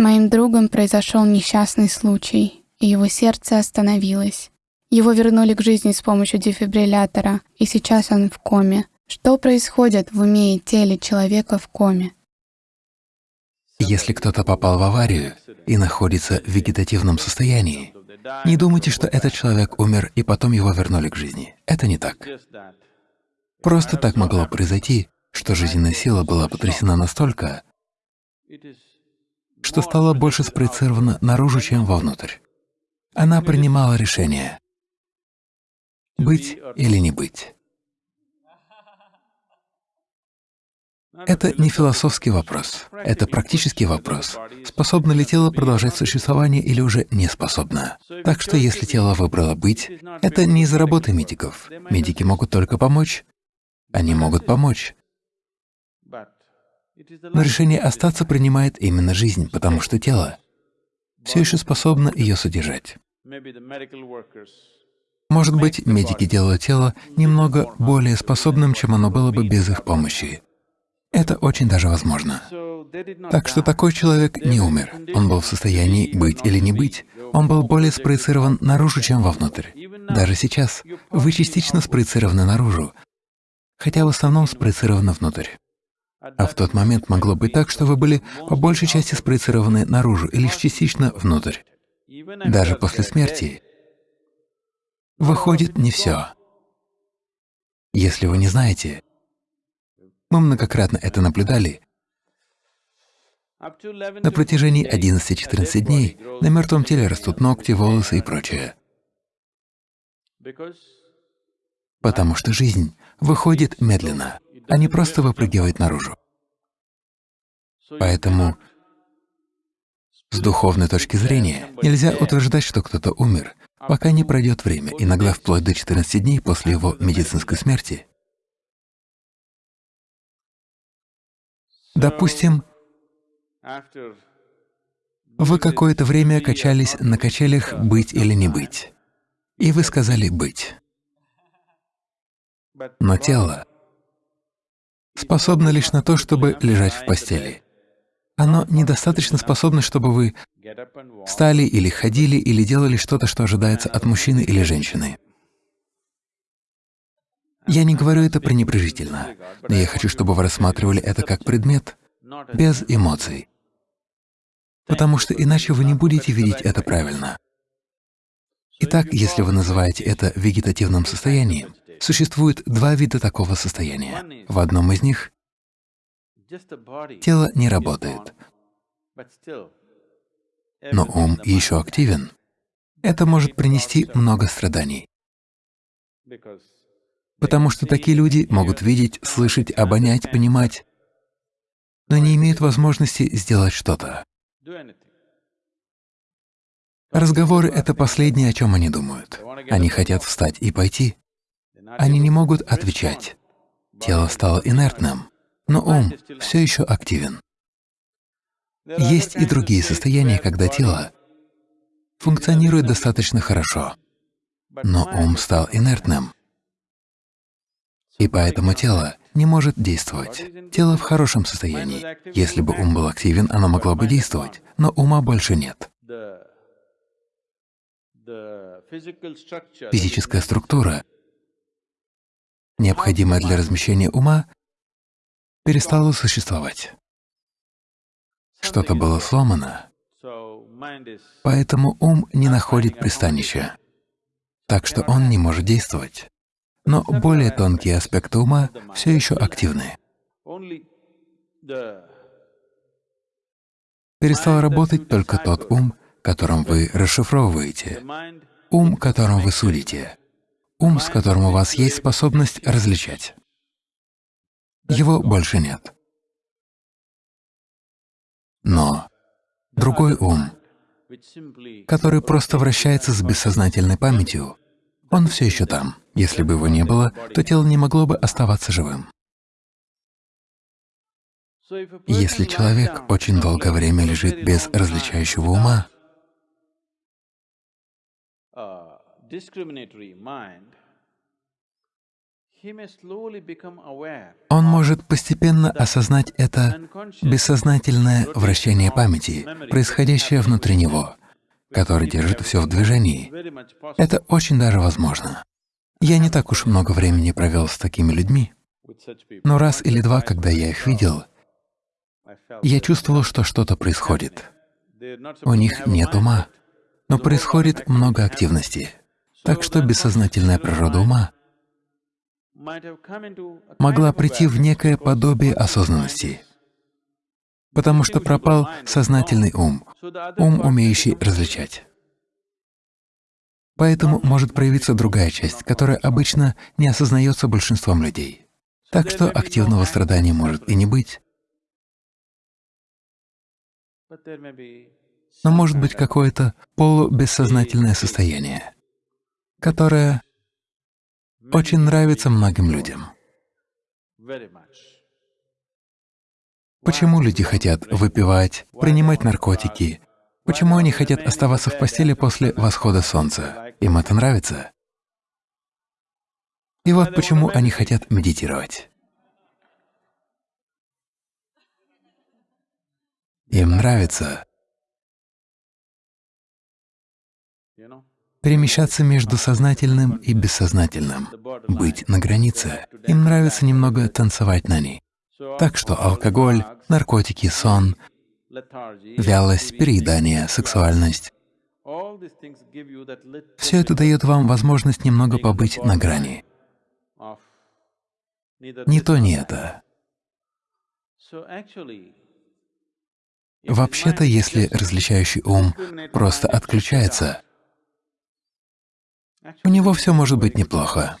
моим другом произошел несчастный случай, и его сердце остановилось. Его вернули к жизни с помощью дефибриллятора, и сейчас он в коме. Что происходит в уме и теле человека в коме? Если кто-то попал в аварию и находится в вегетативном состоянии, не думайте, что этот человек умер и потом его вернули к жизни. Это не так. Просто так могло произойти, что жизненная сила была потрясена настолько, что стала больше спроецирована наружу, чем вовнутрь. Она принимала решение — быть или не быть. Это не философский вопрос, это практический вопрос. Способно ли тело продолжать существование или уже не способно? Так что если тело выбрало быть, это не из-за работы медиков. Медики могут только помочь. Они могут помочь. Но решение остаться принимает именно жизнь, потому что тело все еще способно ее содержать. Может быть, медики делают тело немного более способным, чем оно было бы без их помощи. Это очень даже возможно. Так что такой человек не умер. Он был в состоянии быть или не быть. Он был более спроецирован наружу, чем вовнутрь. Даже сейчас вы частично спроецированы наружу, хотя в основном спроецированы внутрь. А в тот момент могло быть так, что вы были по большей части спроецированы наружу и лишь частично внутрь. Даже после смерти выходит не все. Если вы не знаете, мы многократно это наблюдали. На протяжении 11-14 дней на мертвом теле растут ногти, волосы и прочее. Потому что жизнь выходит медленно, а не просто выпрыгивает наружу. Поэтому с духовной точки зрения нельзя утверждать, что кто-то умер, пока не пройдет время, иногда вплоть до 14 дней после его медицинской смерти. Допустим, вы какое-то время качались на качелях «быть или не быть», и вы сказали «быть». Но тело способно лишь на то, чтобы лежать в постели. Оно недостаточно способно, чтобы вы встали или ходили, или делали что-то, что ожидается от мужчины или женщины. Я не говорю это пренебрежительно, но я хочу, чтобы вы рассматривали это как предмет, без эмоций, потому что иначе вы не будете видеть это правильно. Итак, если вы называете это вегетативным состоянием, существует два вида такого состояния. В одном из них тело не работает, но ум еще активен. Это может принести много страданий потому что такие люди могут видеть, слышать, обонять, понимать, но не имеют возможности сделать что-то. Разговоры — это последнее, о чем они думают. Они хотят встать и пойти. Они не могут отвечать. Тело стало инертным, но ум все еще активен. Есть и другие состояния, когда тело функционирует достаточно хорошо, но ум стал инертным. И поэтому тело не может действовать. Тело в хорошем состоянии. Если бы ум был активен, оно могло бы действовать, но ума больше нет. Физическая структура, необходимая для размещения ума, перестала существовать. Что-то было сломано, поэтому ум не находит пристанища, так что он не может действовать но более тонкие аспекты ума все еще активны. Перестал работать только тот ум, которым вы расшифровываете, ум, которым вы судите, ум, с которым у вас есть способность различать. Его больше нет. Но другой ум, который просто вращается с бессознательной памятью, он все еще там. Если бы его не было, то тело не могло бы оставаться живым. Если человек очень долгое время лежит без различающего ума, Он может постепенно осознать это бессознательное вращение памяти, происходящее внутри него, которое держит все в движении. Это очень даже возможно. Я не так уж много времени провел с такими людьми, но раз или два, когда я их видел, я чувствовал, что что-то происходит. У них нет ума, но происходит много активности. Так что бессознательная природа ума могла прийти в некое подобие осознанности, потому что пропал сознательный ум, ум, умеющий различать. Поэтому может проявиться другая часть, которая обычно не осознается большинством людей. Так что активного страдания может и не быть, но может быть какое-то полубессознательное состояние, которое очень нравится многим людям. Почему люди хотят выпивать, принимать наркотики? Почему они хотят оставаться в постели после восхода солнца? Им это нравится. И вот почему они хотят медитировать. Им нравится перемещаться между сознательным и бессознательным, быть на границе. Им нравится немного танцевать на ней. Так что алкоголь, наркотики, сон, вялость, переедание, сексуальность — все это дает вам возможность немного побыть на грани. Не то, не это. Вообще-то, если различающий ум просто отключается, у него все может быть неплохо.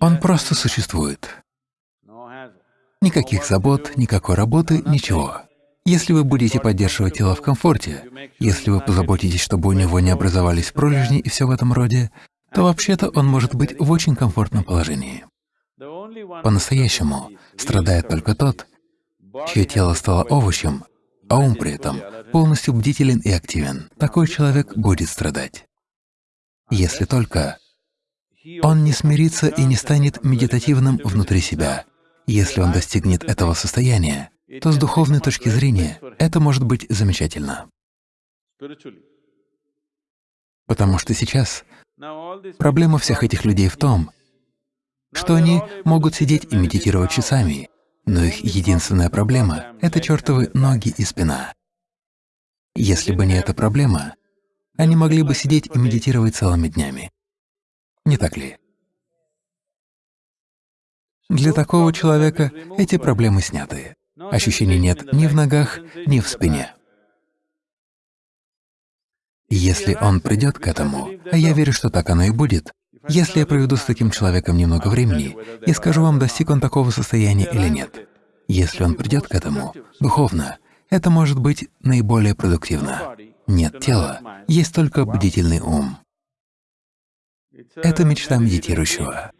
Он просто существует. Никаких забот, никакой работы, ничего. Если вы будете поддерживать тело в комфорте, если вы позаботитесь, чтобы у него не образовались пролежни и все в этом роде, то вообще-то он может быть в очень комфортном положении. По-настоящему страдает только тот, чье тело стало овощем, а ум при этом полностью бдителен и активен, такой человек будет страдать. Если только он не смирится и не станет медитативным внутри себя. Если он достигнет этого состояния, то с духовной точки зрения это может быть замечательно. Потому что сейчас проблема всех этих людей в том, что они могут сидеть и медитировать часами, но их единственная проблема — это чертовы ноги и спина. Если бы не эта проблема, они могли бы сидеть и медитировать целыми днями. Не так ли? Для такого человека эти проблемы сняты. Ощущений нет ни в ногах, ни в спине. Если он придет к этому, а я верю, что так оно и будет, если я проведу с таким человеком немного времени и скажу вам, достиг он такого состояния или нет, если он придет к этому духовно, это может быть наиболее продуктивно. Нет тела, есть только бдительный ум. Это мечта медитирующего.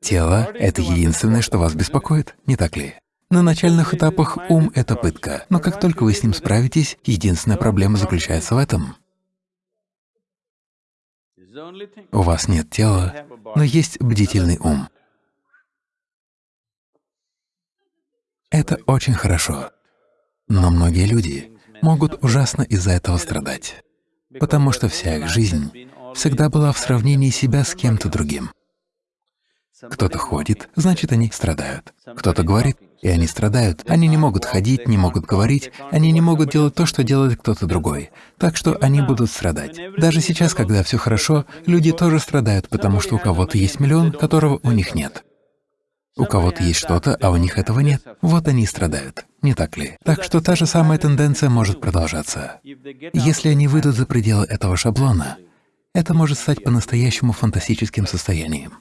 Тело — это единственное, что вас беспокоит, не так ли? На начальных этапах ум — это пытка, но как только вы с ним справитесь, единственная проблема заключается в этом. У вас нет тела, но есть бдительный ум. Это очень хорошо. Но многие люди могут ужасно из-за этого страдать, потому что вся их жизнь всегда была в сравнении себя с кем-то другим. Кто-то ходит, значит, они страдают. Кто-то говорит, и они страдают. Они не могут ходить, не могут говорить, они не могут делать то, что делает кто-то другой. Так что они будут страдать. Даже сейчас, когда все хорошо, люди тоже страдают, потому что у кого-то есть миллион, которого у них нет. У кого-то есть что-то, а у них этого нет. Вот они и страдают, не так ли? Так что та же самая тенденция может продолжаться. Если они выйдут за пределы этого шаблона, это может стать по-настоящему фантастическим состоянием.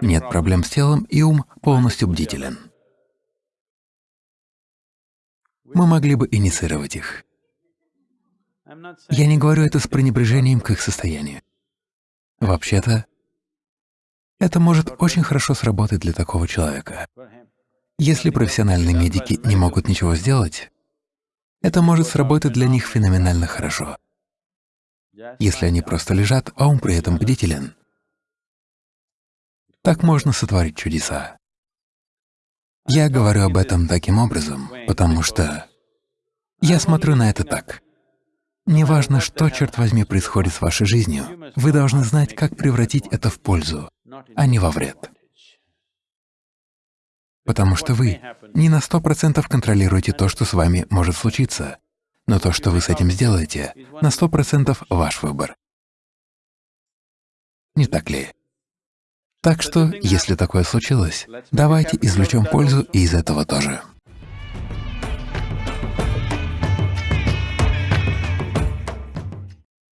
Нет проблем с телом, и ум полностью бдителен. Мы могли бы инициировать их. Я не говорю это с пренебрежением к их состоянию. Вообще-то, это может очень хорошо сработать для такого человека. Если профессиональные медики не могут ничего сделать, это может сработать для них феноменально хорошо. если они просто лежат, а ум при этом бдителен. Так можно сотворить чудеса. Я говорю об этом таким образом, потому что я смотрю на это так. Неважно, что, черт возьми, происходит с вашей жизнью, вы должны знать, как превратить это в пользу, а не во вред. Потому что вы не на сто процентов контролируете то, что с вами может случиться, но то, что вы с этим сделаете, на сто процентов ваш выбор. Не так ли? Так что, если такое случилось, давайте извлечем пользу из этого тоже.